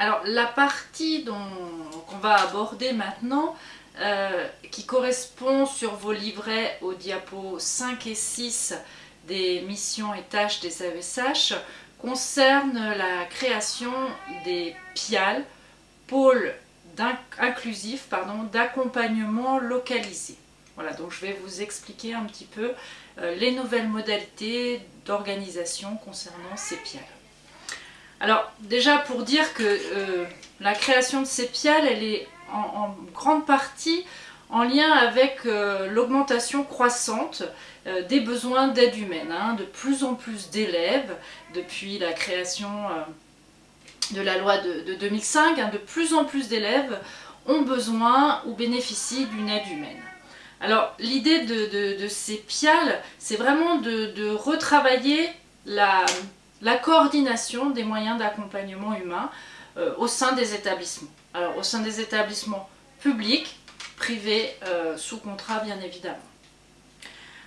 Alors la partie qu'on va aborder maintenant, euh, qui correspond sur vos livrets aux diapos 5 et 6 des missions et tâches des AESH, concerne la création des PIAL, pôles inclusifs d'accompagnement localisé. Voilà, donc je vais vous expliquer un petit peu euh, les nouvelles modalités d'organisation concernant ces PIAL. Alors déjà pour dire que euh, la création de ces PIAL, elle est en, grande partie en lien avec euh, l'augmentation croissante des besoins d'aide humaine. Hein. de plus en plus d'élèves, depuis la création de la loi de, 2005, hein, de plus en plus d'élèves ont besoin ou bénéficient d'une aide humaine. Alors l'idée de, ces PIAL, c'est vraiment de, retravailler la, coordination des moyens d'accompagnement humain euh, au sein des établissements. Alors au sein des établissements publics, privés, euh, sous contrat bien évidemment.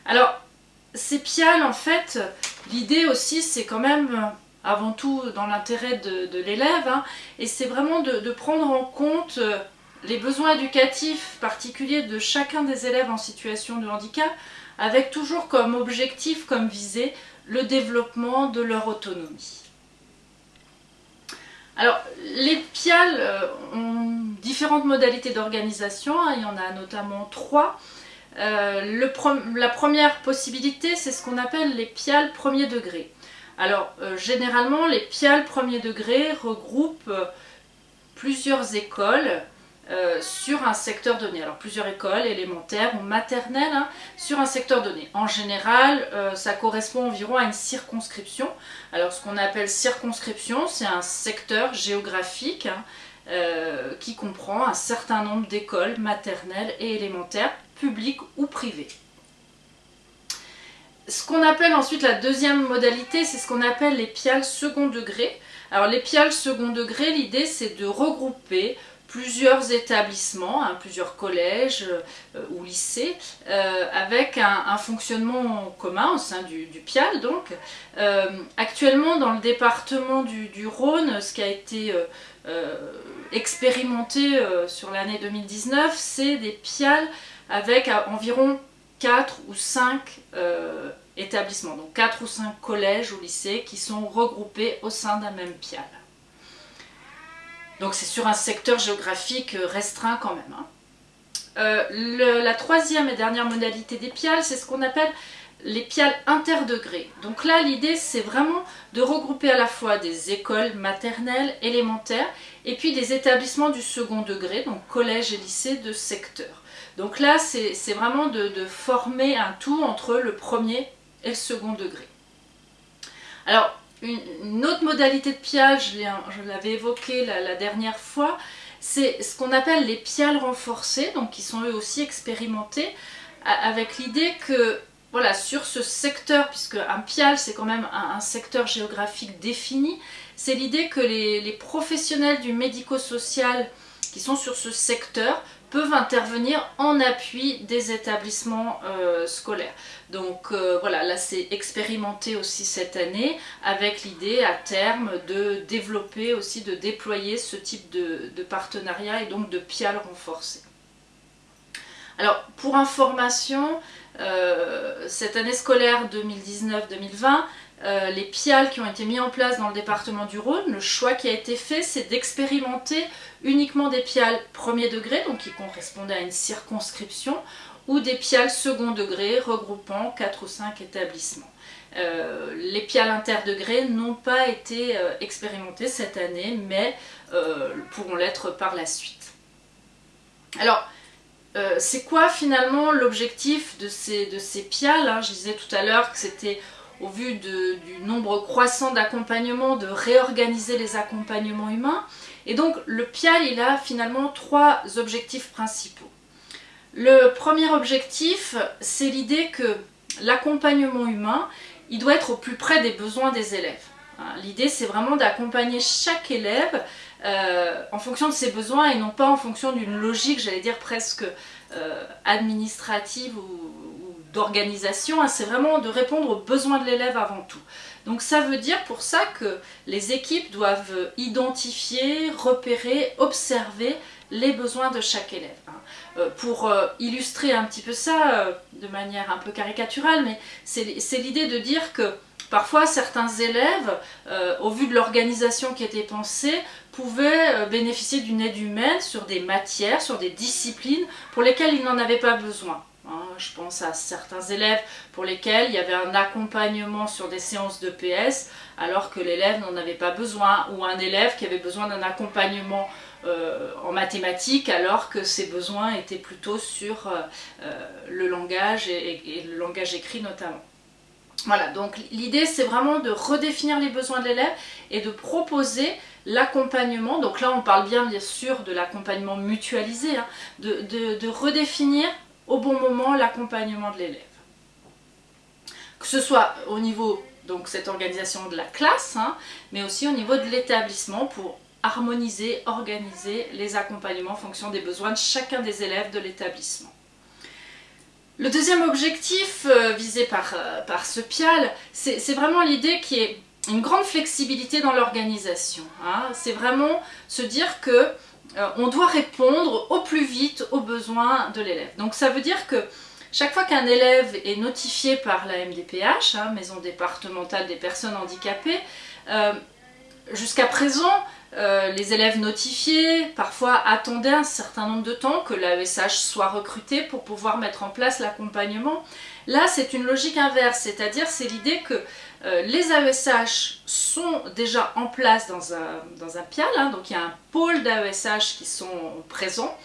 Alors ces PIAL en fait, l'idée aussi c'est quand même avant tout dans l'intérêt de, l'élève, hein, et c'est vraiment de, prendre en compte euh, les besoins éducatifs particuliers de chacun des élèves en situation de handicap, avec toujours comme objectif, comme visée, le développement de leur autonomie. Alors, les PIAL euh, ont différentes modalités d'organisation, hein, il y en a notamment trois. Euh, la première possibilité, c'est ce qu'on appelle les PIAL premier degré. Alors, euh, généralement, les PIAL premier degré regroupent plusieurs écoles euh, sur un secteur donné. Alors plusieurs écoles élémentaires ou maternelles hein, sur un secteur donné. En général, euh, ça correspond environ à une circonscription. Alors ce qu'on appelle circonscription, c'est un secteur géographique hein, euh, qui comprend un certain nombre d'écoles maternelles et élémentaires, publiques ou privées. Ce qu'on appelle ensuite la deuxième modalité, c'est ce qu'on appelle les piales second degré. Alors les piales second degré, l'idée c'est de regrouper plusieurs établissements, hein, plusieurs collèges euh, ou lycées, euh, avec un, fonctionnement commun au sein du, PIAL. Donc, euh, actuellement, dans le département du, Rhône, ce qui a été expérimenté sur l'année 2019, c'est des PIAL avec environ 4 ou 5 établissements, donc 4 ou 5 collèges ou lycées qui sont regroupés au sein d'un même PIAL. Donc c'est sur un secteur géographique euh, restreint quand même. Hein. Euh, la troisième et dernière modalité des piales, c'est ce qu'on appelle les piales interdegrés. Donc là, l'idée, c'est vraiment de regrouper à la fois des écoles maternelles, élémentaires, et puis des établissements du second degré, donc collège et lycée de secteur. Donc là, c'est vraiment de, de, former un tout entre le premier et le second degré. Alors, une, autre modalité de piage, je l'avais évoqué la, dernière fois, c'est ce qu'on appelle les piales renforcées, donc qui sont eux aussi expérimentés, avec l'idée que voilà, sur ce secteur, puisque un pial c'est quand même un, secteur géographique défini, c'est l'idée que les professionnels du médico-social qui sont sur ce secteur peuvent intervenir en appui des établissements euh, scolaires. Donc euh, voilà, là c'est expérimenté aussi cette année avec l'idée à terme de développer aussi, de déployer ce type de, partenariat et donc de PIAL renforcé. Alors pour information, euh, cette année scolaire 2019-2020, euh, les PIAL qui ont été mis en place dans le département du Rhône, le choix qui a été fait, c'est d'expérimenter uniquement des PIAL premier degré, donc qui correspondaient à une circonscription, ou des PIAL second degré regroupant 4 ou 5 établissements. Euh, les PIAL interdegrés n'ont pas été euh, expérimentés cette année, mais pourront l'être par la suite. Alors, c'est quoi finalement l'objectif de ces, de ces PIAL hein? Je disais tout à l'heure que c'était au vu du nombre croissant d'accompagnements, de réorganiser les accompagnements humains. Et donc le PIAL, il a finalement trois objectifs principaux. Le premier objectif, c'est l'idée que l'accompagnement humain, il doit être au plus près des besoins des élèves. Hein, l'idée, c'est vraiment d'accompagner chaque élève euh, en fonction de ses besoins et non pas en fonction d'une logique, j'allais dire presque euh, administrative ou, d'organisation, hein, c'est vraiment de répondre aux besoins de l'élève avant tout. Donc ça veut dire pour ça que les équipes doivent identifier, repérer, observer les besoins de chaque élève. Hein. Euh, pour euh, illustrer un petit peu ça euh, de manière un peu caricaturale, mais c'est l'idée de dire que parfois certains élèves, au vu de l'organisation qui était pensée, pouvaient bénéficier d'une aide humaine sur des matières, sur des disciplines pour lesquelles ils n'en avaient pas besoin. Hein, je pense à certains élèves pour lesquels il y avait un accompagnement sur des séances de PS alors que l'élève n'en avait pas besoin ou un élève qui avait besoin d'un accompagnement euh, en mathématiques alors que ses besoins étaient plutôt sur euh, euh, le langage et, le langage écrit notamment. Voilà, donc l'idée c'est vraiment de redéfinir les besoins de l'élève et de proposer l'accompagnement, donc là on parle bien bien sûr de l'accompagnement mutualisé, hein, de redéfinir bon moment l'accompagnement de l'élève. Que ce soit au niveau, donc cette organisation de la classe, hein, mais aussi au niveau de l'établissement pour harmoniser, organiser les accompagnements en fonction des besoins de chacun des élèves de l'établissement. Le deuxième objectif euh, visé par, euh, par ce PIAL, c'est vraiment l'idée qui est une grande flexibilité dans l'organisation. Hein. C'est vraiment se dire que euh, on doit répondre au plus vite aux besoins de l'élève. Donc ça veut dire que chaque fois qu'un élève est notifié par la MDPH, hein, Maison départementale des personnes handicapées, euh, jusqu'à présent, euh, les élèves notifiés parfois attendaient un certain nombre de temps que l'AESH soit recruté pour pouvoir mettre en place l'accompagnement. Là, c'est une logique inverse, c'est-à-dire c'est l'idée que euh, les AESH sont déjà en place dans un, dans PIAL, hein, donc il y a un pôle d'AESH qui sont présents,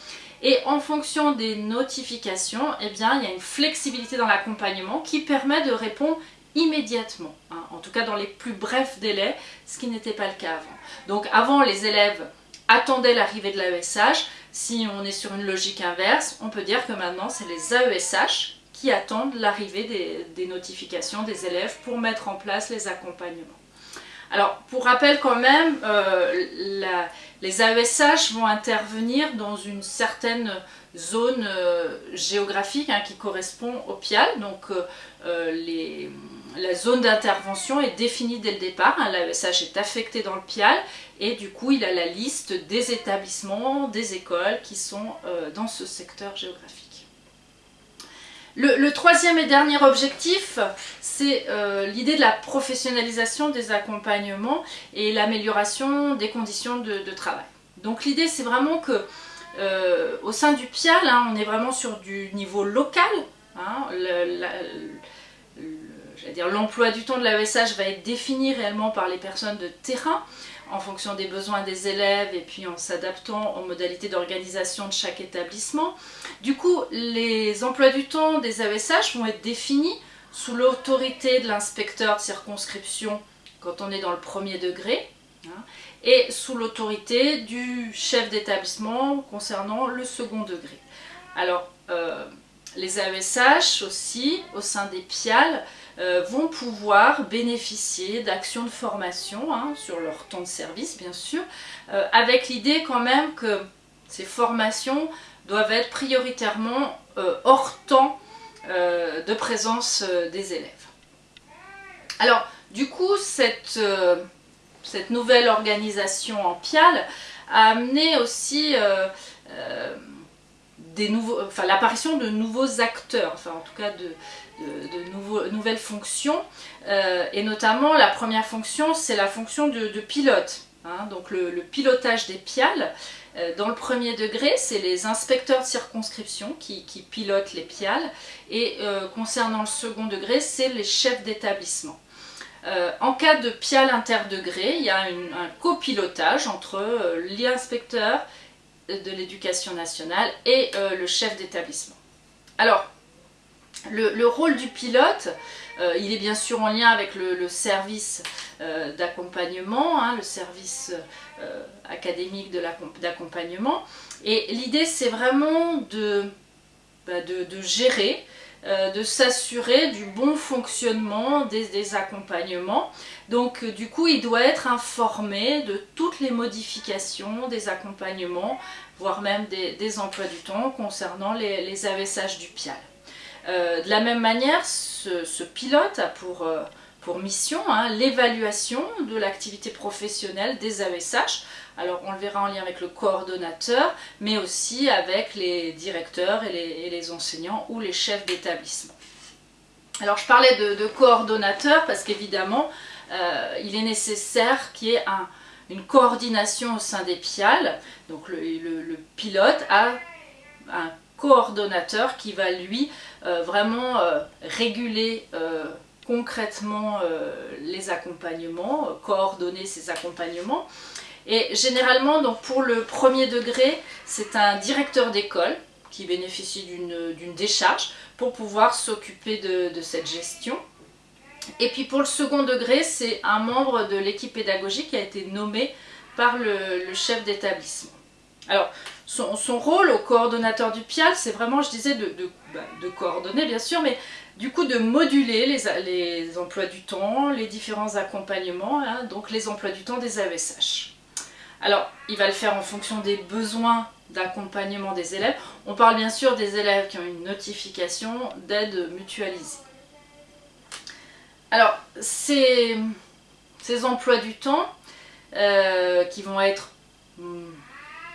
et en fonction des notifications, eh bien, il y a une flexibilité dans l'accompagnement qui permet de répondre immédiatement, hein, en tout cas dans les plus brefs délais, ce qui n'était pas le cas avant. Donc avant, les élèves attendaient l'arrivée de l'AESH, si on est sur une logique inverse, on peut dire que maintenant c'est les AESH qui attendent l'arrivée des, notifications des élèves pour mettre en place les accompagnements. Alors, pour rappel quand même, euh, les AESH vont intervenir dans une certaine zone euh, géographique hein, qui correspond au PIAL. Donc, euh, la zone d'intervention est définie dès le départ. Hein. L'AESH est affecté dans le PIAL et du coup, il a la liste des établissements, des écoles qui sont dans ce secteur géographique. Le, troisième et dernier objectif, c'est euh, l'idée de la professionnalisation des accompagnements et l'amélioration des conditions de, travail. Donc l'idée, c'est vraiment que euh, au sein du PIAL, hein, on est vraiment sur du niveau local. Hein, l'emploi du temps de l'AESH va être défini réellement par les personnes de terrain en fonction des besoins des élèves et puis en s'adaptant aux modalités d'organisation de chaque établissement. Du coup, les emplois du temps des AESH vont être définis sous l'autorité de l'inspecteur de circonscription quand on est dans le premier degré, hein, et sous l'autorité du chef d'établissement concernant le second degré. Alors, euh, les AESH aussi, au sein des PIAL, euh, vont pouvoir bénéficier d'actions de formation hein, sur leur temps de service bien sûr, euh, avec l'idée quand même que ces formations doivent être prioritairement euh, hors temps de présence des élèves. Alors du coup cette, cette nouvelle organisation en PIAL a amené aussi l'apparition de nouveaux acteurs, enfin en tout cas de, de, nouvelles fonctions, euh, et notamment la première fonction, c'est la fonction de, pilote. Hein. donc le, pilotage des PIAL, euh, dans le premier degré, c'est les inspecteurs de circonscription qui, pilotent les PIAL, et euh, concernant le second degré, c'est les chefs d'établissement. en cas de PIAL interdegré, il y a un copilotage entre l'inspecteur de l'éducation nationale et le chef d'établissement. Alors, le, rôle du pilote, euh, il est bien sûr en lien avec le, service euh, d'accompagnement, hein, le service euh, académique d'accompagnement. Et l'idée, c'est vraiment de, bah, gérer, de s'assurer du bon fonctionnement des, accompagnements. Donc, du coup, il doit être informé de toutes les modifications des accompagnements, voire même des, emplois du temps concernant les, les AVSH du PIAL. De la même manière, ce, pilote a pour, pour mission hein, l'évaluation de l'activité professionnelle des AESH. Alors on le verra en lien avec le coordonnateur, mais aussi avec les directeurs et les, enseignants ou les chefs d'établissement. Alors je parlais de, coordonnateur parce qu'évidemment, euh, il est nécessaire qu'il y ait une coordination au sein des PIAL. Donc le, pilote a un coordonnateur qui va lui euh, vraiment euh, réguler concrètement les accompagnements, coordonner ces accompagnements. Et généralement, donc pour le premier degré, c'est un directeur d'école qui bénéficie d'une décharge pour pouvoir s'occuper de, cette gestion. Et puis pour le second degré, c'est un membre de l'équipe pédagogique qui a été nommé par le, chef d'établissement. Alors, son, rôle au coordonnateur du PIAL, c'est vraiment, je disais, de, bah, coordonner bien sûr, mais du coup de moduler les, emplois du temps, les différents accompagnements, hein, donc les emplois du temps des AESH. Alors, il va le faire en fonction des besoins d'accompagnement des élèves. On parle bien sûr des élèves qui ont une notification d'aide mutualisée. Alors, ces, emplois du temps euh, qui vont être hmm,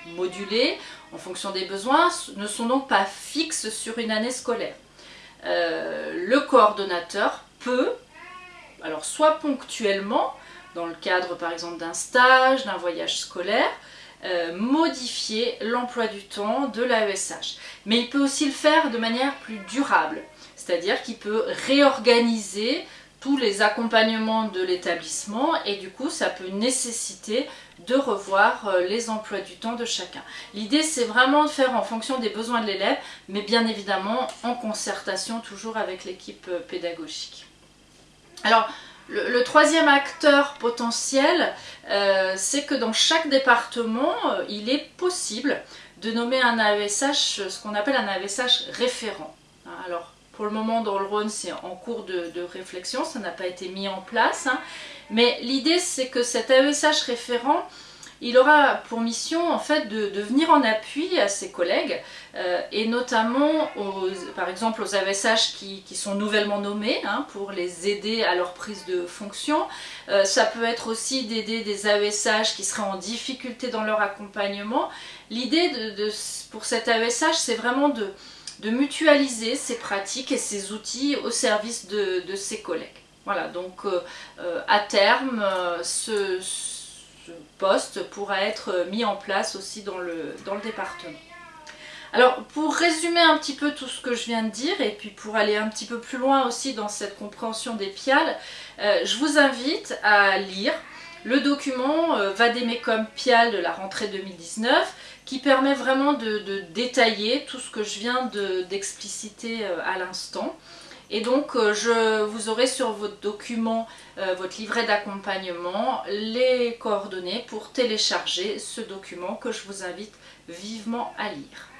modulés en fonction des besoins ne sont donc pas fixes sur une année scolaire. Euh, le coordonnateur peut, alors soit ponctuellement, dans le cadre par exemple d'un stage, d'un voyage scolaire, euh, modifier l'emploi du temps de l'AESH. Mais il peut aussi le faire de manière plus durable, c'est-à-dire qu'il peut réorganiser tous les accompagnements de l'établissement et du coup ça peut nécessiter de revoir euh, les emplois du temps de chacun. L'idée c'est vraiment de faire en fonction des besoins de l'élève mais bien évidemment en concertation toujours avec l'équipe euh, pédagogique. Alors le, troisième acteur potentiel, euh, c'est que dans chaque département, il est possible de nommer un AESH, ce qu'on appelle un AESH référent. Alors, pour le moment, dans le Rhône, c'est en cours de, réflexion, ça n'a pas été mis en place. Hein. mais l'idée, c'est que cet AESH référent, il aura pour mission en fait de, venir en appui à ses collègues euh, et notamment par exemple aux AVSH qui, sont nouvellement nommés hein, pour les aider à leur prise de fonction. Euh, ça peut être aussi d'aider des AVSH qui seraient en difficulté dans leur accompagnement. L'idée pour cet AVSH c'est vraiment de, mutualiser ses pratiques et ses outils au service de, ses collègues. Voilà, donc euh, à terme, ce poste pourra être mis en place aussi dans le, dans le département. Alors pour résumer un petit peu tout ce que je viens de dire et puis pour aller un petit peu plus loin aussi dans cette compréhension des PIAL, euh, je vous invite à lire le document euh, Vademecum PIAL de la rentrée 2019 qui permet vraiment de, détailler tout ce que je viens d'expliciter euh, à l'instant. Et donc, euh, je vous aurez sur votre document, euh, votre livret d'accompagnement, les coordonnées pour télécharger ce document que je vous invite vivement à lire.